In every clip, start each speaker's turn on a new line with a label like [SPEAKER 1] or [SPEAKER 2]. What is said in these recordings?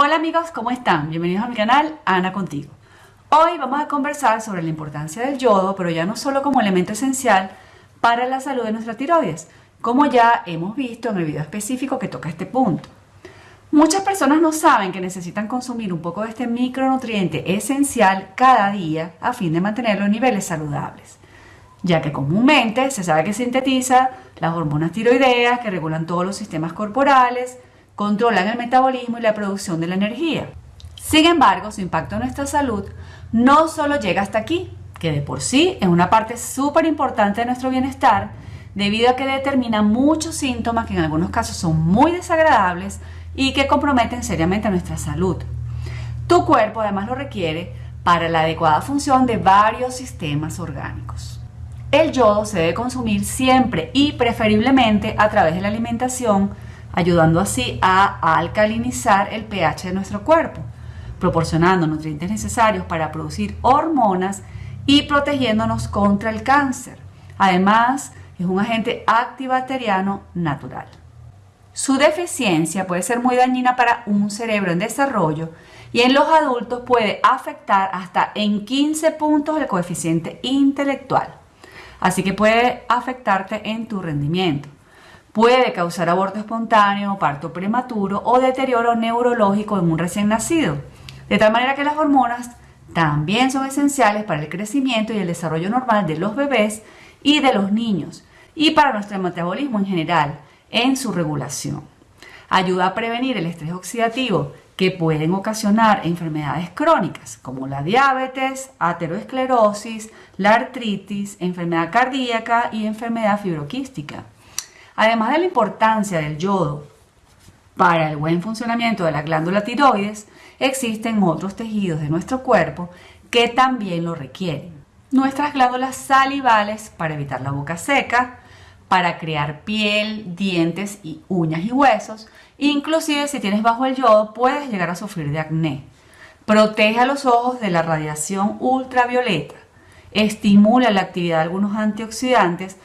[SPEAKER 1] Hola amigos, ¿cómo están? Bienvenidos a mi canal Ana Contigo. Hoy vamos a conversar sobre la importancia del yodo, pero ya no solo como elemento esencial para la salud de nuestra tiroides, como ya hemos visto en el video específico que toca este punto. Muchas personas no saben que necesitan consumir un poco de este micronutriente esencial cada día a fin de mantener los niveles saludables, ya que comúnmente se sabe que sintetiza las hormonas tiroideas que regulan todos los sistemas corporales, controlan el metabolismo y la producción de la energía. Sin embargo, su impacto en nuestra salud no solo llega hasta aquí, que de por sí es una parte súper importante de nuestro bienestar, debido a que determina muchos síntomas que en algunos casos son muy desagradables y que comprometen seriamente nuestra salud. Tu cuerpo además lo requiere para la adecuada función de varios sistemas orgánicos. El yodo se debe consumir siempre y preferiblemente a través de la alimentación, ayudando así a alcalinizar el pH de nuestro cuerpo, proporcionando nutrientes necesarios para producir hormonas y protegiéndonos contra el cáncer. Además, es un agente antibacteriano natural. Su deficiencia puede ser muy dañina para un cerebro en desarrollo y en los adultos puede afectar hasta en 15 puntos el coeficiente intelectual. Así que puede afectarte en tu rendimiento. Puede causar aborto espontáneo, parto prematuro o deterioro neurológico en un recién nacido. De tal manera que las hormonas también son esenciales para el crecimiento y el desarrollo normal de los bebés y de los niños y para nuestro metabolismo en general en su regulación. Ayuda a prevenir el estrés oxidativo que pueden ocasionar enfermedades crónicas como la diabetes, ateroesclerosis, la artritis, enfermedad cardíaca y enfermedad fibroquística. Además de la importancia del yodo para el buen funcionamiento de la glándula tiroides, existen otros tejidos de nuestro cuerpo que también lo requieren. Nuestras glándulas salivales para evitar la boca seca, para crear piel, dientes y uñas y huesos. Inclusive si tienes bajo el yodo puedes llegar a sufrir de acné. Protege a los ojos de la radiación ultravioleta. Estimula la actividad de algunos antioxidantes,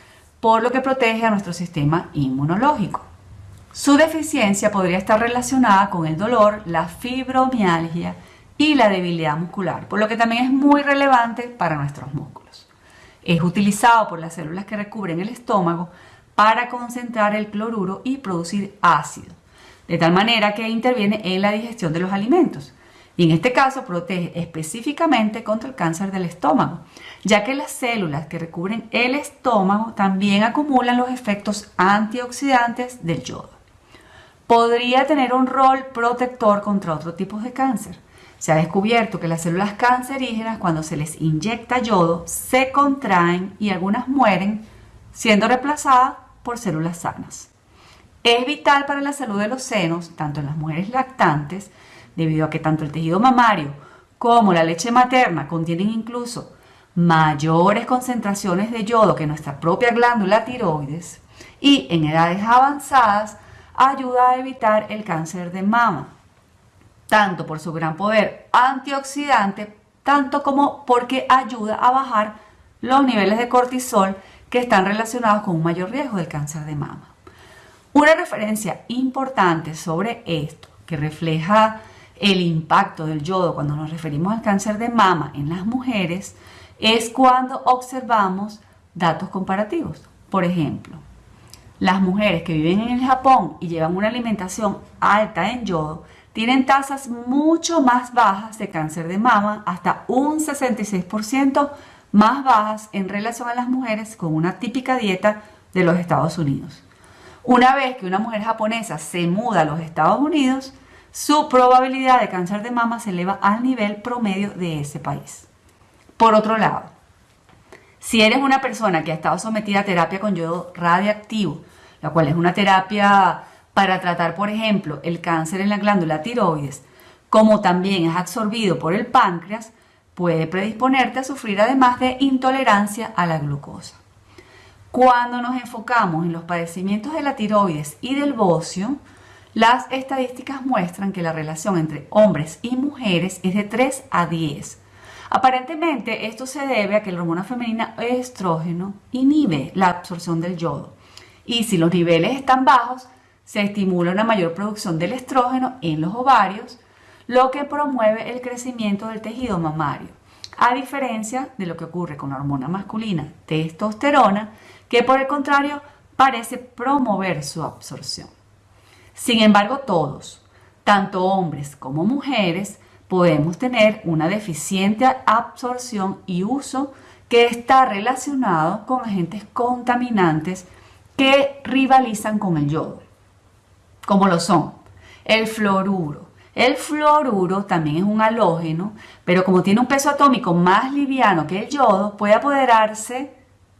[SPEAKER 1] por lo que protege a nuestro sistema inmunológico. Su deficiencia podría estar relacionada con el dolor, la fibromialgia y la debilidad muscular, por lo que también es muy relevante para nuestros músculos. Es utilizado por las células que recubren el estómago para concentrar el cloruro y producir ácido, de tal manera que interviene en la digestión de los alimentos. Y en este caso protege específicamente contra el cáncer del estómago, ya que las células que recubren el estómago también acumulan los efectos antioxidantes del yodo. Podría tener un rol protector contra otros tipos de cáncer, se ha descubierto que las células cancerígenas cuando se les inyecta yodo se contraen y algunas mueren siendo reemplazadas por células sanas. Es vital para la salud de los senos, tanto en las mujeres lactantes, debido a que tanto el tejido mamario como la leche materna contienen incluso mayores concentraciones de yodo que nuestra propia glándula tiroides y en edades avanzadas ayuda a evitar el cáncer de mama tanto por su gran poder antioxidante, tanto como porque ayuda a bajar los niveles de cortisol que están relacionados con un mayor riesgo del cáncer de mama. Una referencia importante sobre esto, que refleja el impacto del yodo cuando nos referimos al cáncer de mama en las mujeres, es cuando observamos datos comparativos. Por ejemplo, las mujeres que viven en el Japón y llevan una alimentación alta en yodo tienen tasas mucho más bajas de cáncer de mama, hasta un 66% más bajas en relación a las mujeres con una típica dieta de los Estados Unidos. Una vez que una mujer japonesa se muda a los Estados Unidos, su probabilidad de cáncer de mama se eleva al nivel promedio de ese país. Por otro lado, si eres una persona que ha estado sometida a terapia con yodo radiactivo, la cual es una terapia para tratar, por ejemplo, el cáncer en la glándula tiroides, como también es absorbido por el páncreas, puede predisponerte a sufrir además de intolerancia a la glucosa. Cuando nos enfocamos en los padecimientos de la tiroides y del bocio, las estadísticas muestran que la relación entre hombres y mujeres es de 3 a 10. Aparentemente esto se debe a que la hormona femenina estrógeno inhibe la absorción del yodo y si los niveles están bajos, se estimula una mayor producción del estrógeno en los ovarios, lo que promueve el crecimiento del tejido mamario, a diferencia de lo que ocurre con la hormona masculina testosterona, que por el contrario parece promover su absorción. Sin embargo, todos, tanto hombres como mujeres, podemos tener una deficiente absorción y uso que está relacionado con agentes contaminantes que rivalizan con el yodo, como lo son el fluoruro. El fluoruro también es un halógeno, pero como tiene un peso atómico más liviano que el yodo, puede apoderarse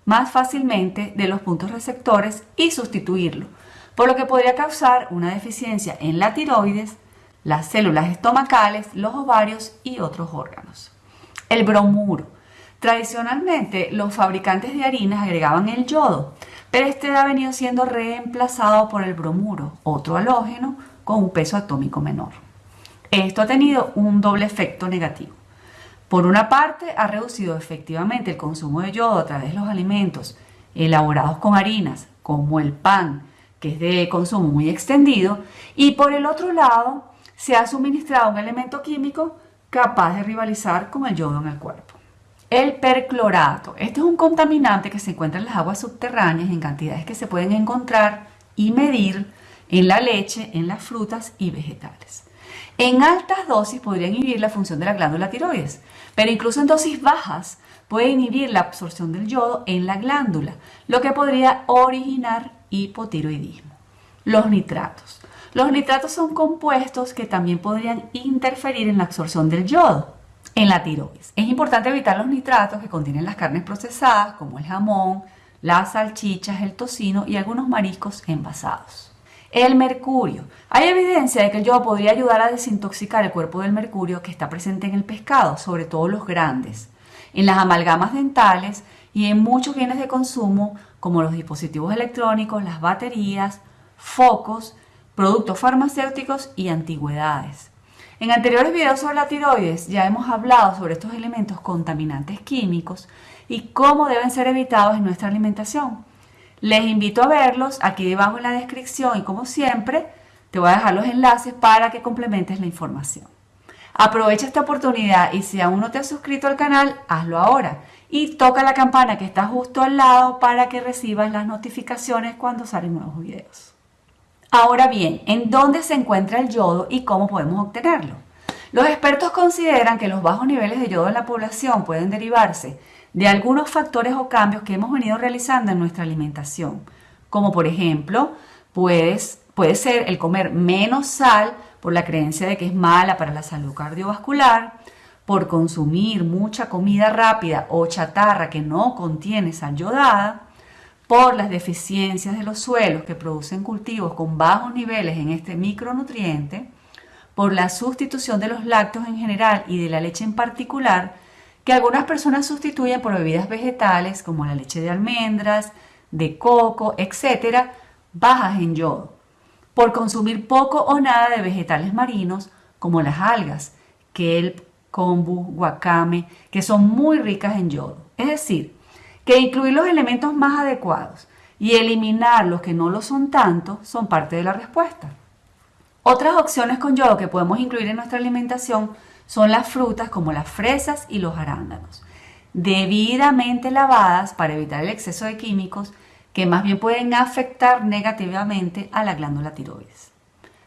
[SPEAKER 1] más fácilmente de los puntos receptores y sustituirlo, por lo que podría causar una deficiencia en la tiroides, las células estomacales, los ovarios y otros órganos. El bromuro. Tradicionalmente los fabricantes de harinas agregaban el yodo, pero este ha venido siendo reemplazado por el bromuro, otro halógeno con un peso atómico menor. Esto ha tenido un doble efecto negativo. Por una parte, ha reducido efectivamente el consumo de yodo a través de los alimentos elaborados con harinas, como el pan, que es de consumo muy extendido, y por el otro lado, se ha suministrado un elemento químico capaz de rivalizar con el yodo en el cuerpo. El perclorato. Este es un contaminante que se encuentra en las aguas subterráneas en cantidades que se pueden encontrar y medir en la leche, en las frutas y vegetales. En altas dosis podría inhibir la función de la glándula tiroides, pero incluso en dosis bajas puede inhibir la absorción del yodo en la glándula, lo que podría originar hipotiroidismo. Los nitratos. Los nitratos son compuestos que también podrían interferir en la absorción del yodo en la tiroides. Es importante evitar los nitratos que contienen las carnes procesadas, como el jamón, las salchichas, el tocino y algunos mariscos envasados. El mercurio. Hay evidencia de que el yodo podría ayudar a desintoxicar el cuerpo del mercurio que está presente en el pescado, sobre todo los grandes, en las amalgamas dentales y en muchos bienes de consumo como los dispositivos electrónicos, las baterías, focos, productos farmacéuticos y antigüedades. En anteriores videos sobre la tiroides ya hemos hablado sobre estos elementos contaminantes químicos y cómo deben ser evitados en nuestra alimentación. Les invito a verlos aquí debajo en la descripción y como siempre te voy a dejar los enlaces para que complementes la información. Aprovecha esta oportunidad y si aún no te has suscrito al canal, hazlo ahora y toca la campana que está justo al lado para que recibas las notificaciones cuando salen nuevos videos. Ahora bien, ¿en dónde se encuentra el yodo y cómo podemos obtenerlo? Los expertos consideran que los bajos niveles de yodo en la población pueden derivarse de algunos factores o cambios que hemos venido realizando en nuestra alimentación, como por ejemplo, puede ser el comer menos sal por la creencia de que es mala para la salud cardiovascular, por consumir mucha comida rápida o chatarra que no contiene sal yodada, por las deficiencias de los suelos que producen cultivos con bajos niveles en este micronutriente, por la sustitución de los lácteos en general y de la leche en particular, que algunas personas sustituyen por bebidas vegetales como la leche de almendras, de coco, etcétera, bajas en yodo, por consumir poco o nada de vegetales marinos como las algas, kelp, kombu, wakame, que son muy ricas en yodo. Es decir, que incluir los elementos más adecuados y eliminar los que no lo son tanto son parte de la respuesta. Otras opciones con yodo que podemos incluir en nuestra alimentación son las frutas como las fresas y los arándanos, debidamente lavadas para evitar el exceso de químicos que más bien pueden afectar negativamente a la glándula tiroides.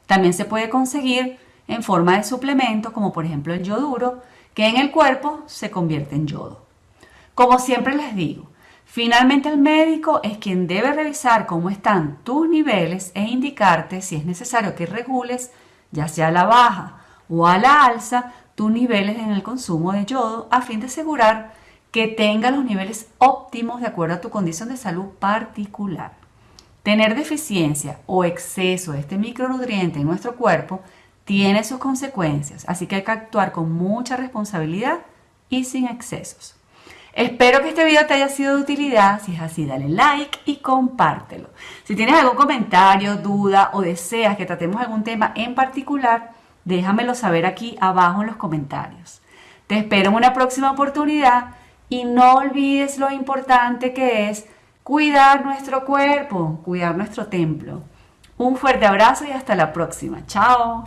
[SPEAKER 1] También se puede conseguir en forma de suplemento, como por ejemplo el yoduro, que en el cuerpo se convierte en yodo. Como siempre les digo, finalmente el médico es quien debe revisar cómo están tus niveles e indicarte si es necesario que regules, ya sea a la baja o a la alza, tus niveles en el consumo de yodo a fin de asegurar que tenga los niveles óptimos de acuerdo a tu condición de salud particular. Tener deficiencia o exceso de este micronutriente en nuestro cuerpo tiene sus consecuencias, así que hay que actuar con mucha responsabilidad y sin excesos. Espero que este video te haya sido de utilidad, si es así dale like y compártelo. Si tienes algún comentario, duda o deseas que tratemos algún tema en particular, Déjamelo saber aquí abajo en los comentarios. Te espero en una próxima oportunidad y no olvides lo importante que es cuidar nuestro cuerpo, cuidar nuestro templo. Un fuerte abrazo y hasta la próxima. Chao.